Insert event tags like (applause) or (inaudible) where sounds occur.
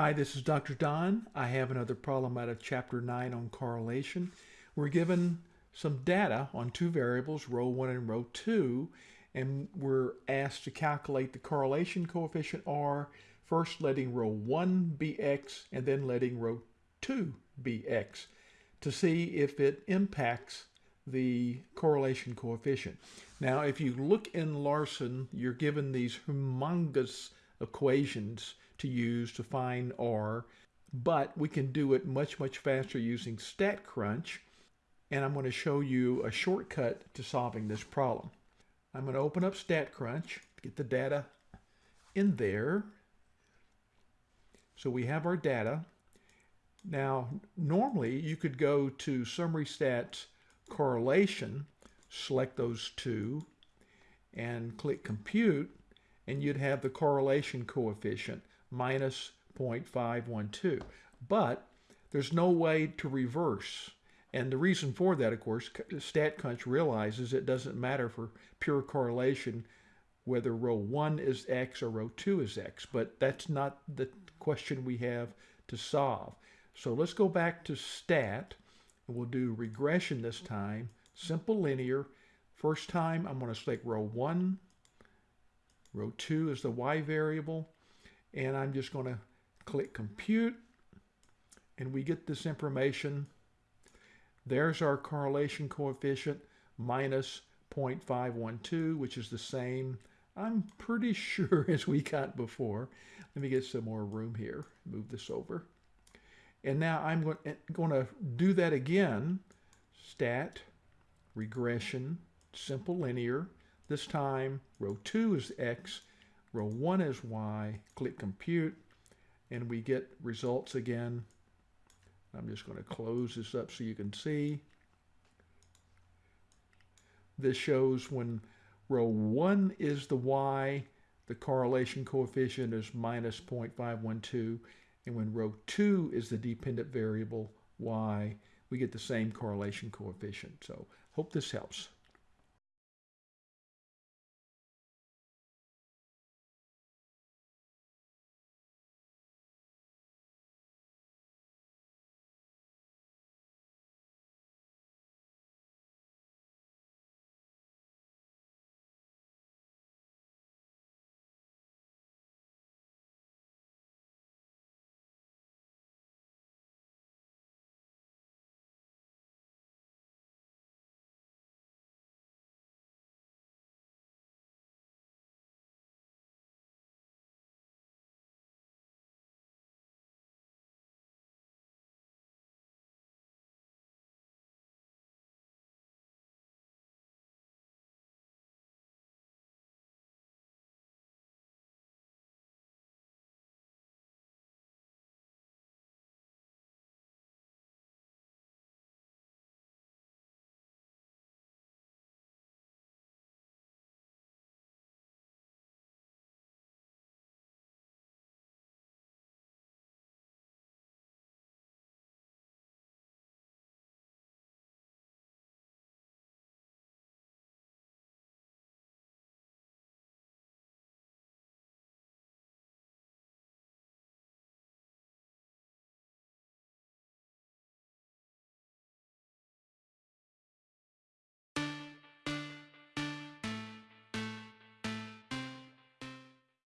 Hi, this is Dr. Don. I have another problem out of Chapter 9 on correlation. We're given some data on two variables, row 1 and row 2, and we're asked to calculate the correlation coefficient R, first letting row 1 be x and then letting row 2 be x to see if it impacts the correlation coefficient. Now, if you look in Larson, you're given these humongous equations to use to find R, but we can do it much, much faster using StatCrunch, and I'm going to show you a shortcut to solving this problem. I'm going to open up StatCrunch, get the data in there. So we have our data. Now, normally you could go to Summary Stats Correlation, select those two, and click Compute, and you'd have the correlation coefficient minus 0.512. But there's no way to reverse. And the reason for that, of course, StatCrunch realizes it doesn't matter for pure correlation whether row 1 is x or row 2 is x, but that's not the question we have to solve. So let's go back to stat, and we'll do regression this time, simple linear. First time, I'm going to select row 1. Row 2 is the y variable and I'm just going to click compute and we get this information. There's our correlation coefficient minus 0.512, which is the same, I'm pretty (laughs) sure, as we got before. Let me get some more room here, move this over. And now I'm going eh, to do that again, stat, regression, simple linear. This time, row 2 is x, Row 1 is Y, click compute, and we get results again. I'm just going to close this up so you can see. This shows when row 1 is the Y, the correlation coefficient is minus 0.512, and when row 2 is the dependent variable Y, we get the same correlation coefficient. So hope this helps.